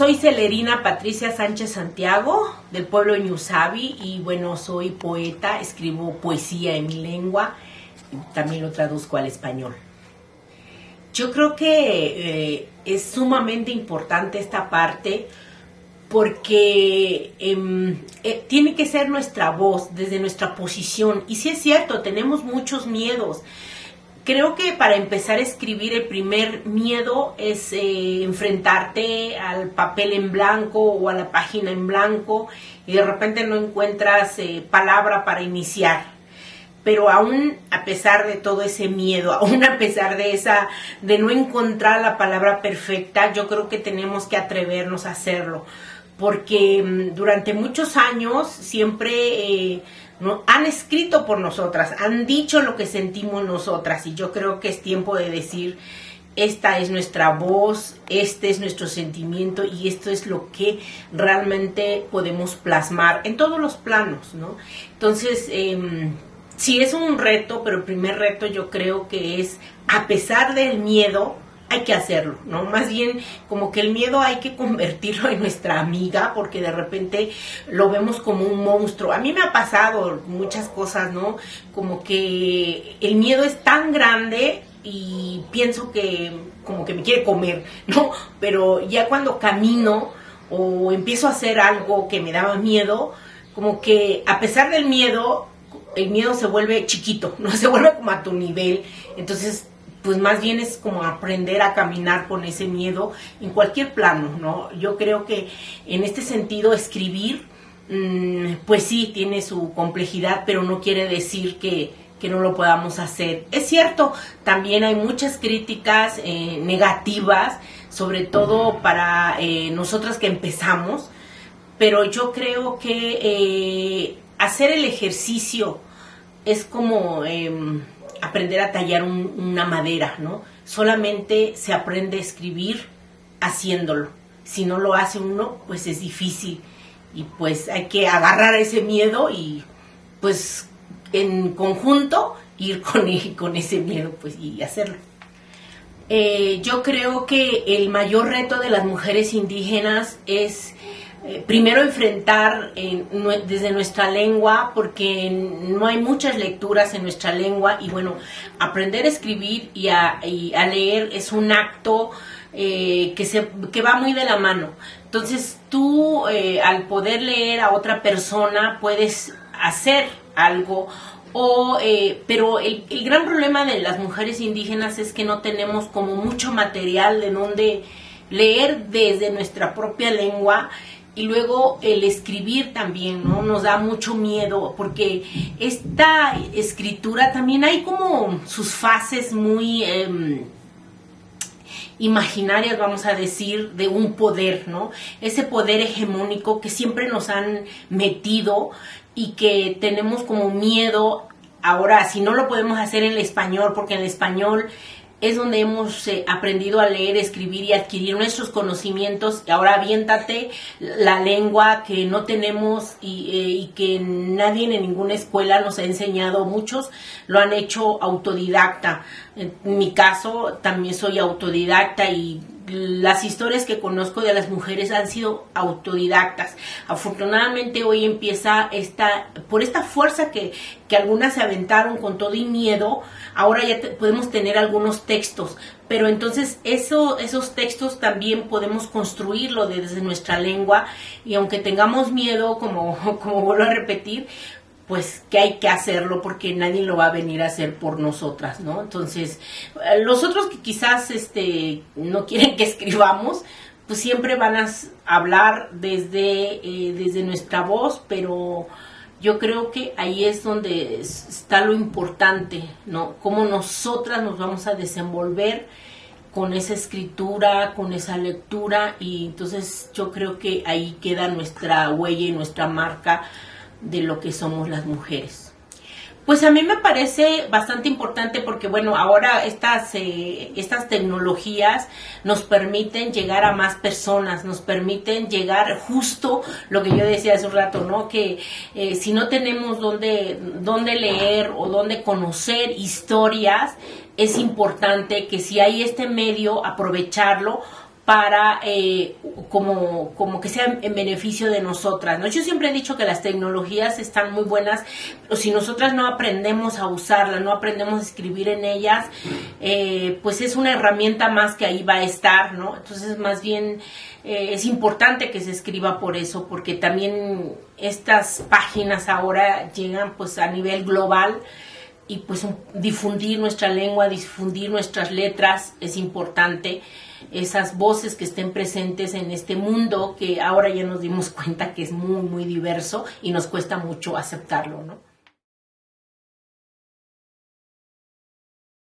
soy Celerina Patricia Sánchez Santiago, del pueblo Ñusabi, y bueno, soy poeta, escribo poesía en mi lengua, también lo traduzco al español. Yo creo que eh, es sumamente importante esta parte porque em, eh, tiene que ser nuestra voz desde nuestra posición. Y si es cierto, tenemos muchos miedos. Creo que para empezar a escribir el primer miedo es eh, enfrentarte al papel en blanco o a la página en blanco y de repente no encuentras eh, palabra para iniciar. Pero aún a pesar de todo ese miedo, aún a pesar de esa, de no encontrar la palabra perfecta, yo creo que tenemos que atrevernos a hacerlo, porque mm, durante muchos años siempre eh, han escrito por nosotras, han dicho lo que sentimos nosotras, y yo creo que es tiempo de decir, esta es nuestra voz, este es nuestro sentimiento y esto es lo que realmente podemos plasmar en todos los planos, ¿no? Entonces, eh, sí es un reto, pero el primer reto yo creo que es, a pesar del miedo, hay que hacerlo, ¿no? Más bien como que el miedo hay que convertirlo en nuestra amiga porque de repente lo vemos como un monstruo. A mí me ha pasado muchas cosas, ¿no? Como que el miedo es tan grande y pienso que como que me quiere comer, ¿no? Pero ya cuando camino o empiezo a hacer algo que me daba miedo, como que a pesar del miedo el miedo se vuelve chiquito, no se vuelve como a tu nivel. Entonces, pues más bien es como aprender a caminar con ese miedo en cualquier plano, ¿no? Yo creo que en este sentido escribir, mm, pues sí, tiene su complejidad, pero no quiere decir que, no lo podamos hacer. Es cierto, también hay muchas críticas eh, negativas, sobre todo para eh, nosotras que empezamos, pero yo creo que eh, hacer el ejercicio es como em, aprender a tallar una madera, ¿no? Solamente se aprende a escribir haciéndolo. Si no lo hace uno, pues es difícil. Y pues hay que agarrar ese miedo y pues en conjunto ir con, ese miedo pues y hacerlo. Eh, yo creo que el mayor reto de las mujeres indígenas es eh, primero enfrentar desde nuestra lengua, porque no hay muchas lecturas en nuestra lengua y bueno, aprender a escribir y a, leer es un acto eh, que, se, que va muy de la mano. Entonces tú eh, al poder leer a otra persona puedes hacer algo o, pero el, el, gran problema de las mujeres indígenas es que no tenemos como mucho material de donde leer desde nuestra propia lengua y luego el escribir también, ¿no? Nos da mucho miedo porque esta escritura también hay como sus fases muy em, imaginarias, vamos a decir, de un poder, ¿no? Ese poder hegemónico que siempre nos han metido y que tenemos como miedo ahora, si no lo podemos hacer en el español, porque en el español es donde hemos eh, aprendido a leer, escribir y adquirir nuestros conocimientos. Ahora aviéntate la lengua que no tenemos y, eh, y, que nadie en ninguna escuela nos ha enseñado. Muchos lo han hecho autodidacta. En mi caso también soy autodidacta y las historias que conozco de las mujeres han sido autodidactas. Afortunadamente hoy empieza esta, por esta fuerza que, que algunas se aventaron con todo y miedo, ahora ya podemos tener algunos textos, pero entonces eso, esos textos también podemos construirlo desde nuestra lengua y aunque tengamos miedo, como, como vuelvo a repetir, pues que hay que hacerlo porque nadie lo va a venir a hacer por nosotras, ¿no? Entonces, eh, los otros que quizás este, no quieren que escribamos, pues siempre van a hablar desde, eh, desde nuestra voz, pero yo creo que ahí es donde está lo importante, ¿no? Cómo nosotras nos vamos a desenvolver con esa escritura, con esa lectura, y entonces yo creo que ahí queda nuestra huella y nuestra marca de lo que somos las mujeres. Pues a mí me parece bastante importante porque, bueno, ahora estas, eh, estas tecnologías nos permiten llegar a más personas, nos permiten llegar justo lo que yo decía hace un rato, ¿no? Que eh, si no tenemos dónde, dónde leer o dónde conocer historias, es importante que si hay este medio, aprovecharlo para eh, como, como que sea en beneficio de nosotras. ¿no? Yo siempre he dicho que las tecnologías están muy buenas, pero si nosotras no aprendemos a usarlas, no aprendemos a escribir en ellas, eh, pues es una herramienta más que ahí va a estar, ¿no? Entonces, más bien eh, es importante que se escriba por eso, porque también estas páginas ahora llegan pues a nivel global y pues difundir nuestra lengua, difundir nuestras letras es importante esas voces que estén presentes en este mundo que ahora ya nos dimos cuenta que es muy, muy diverso y nos cuesta mucho aceptarlo, ¿no?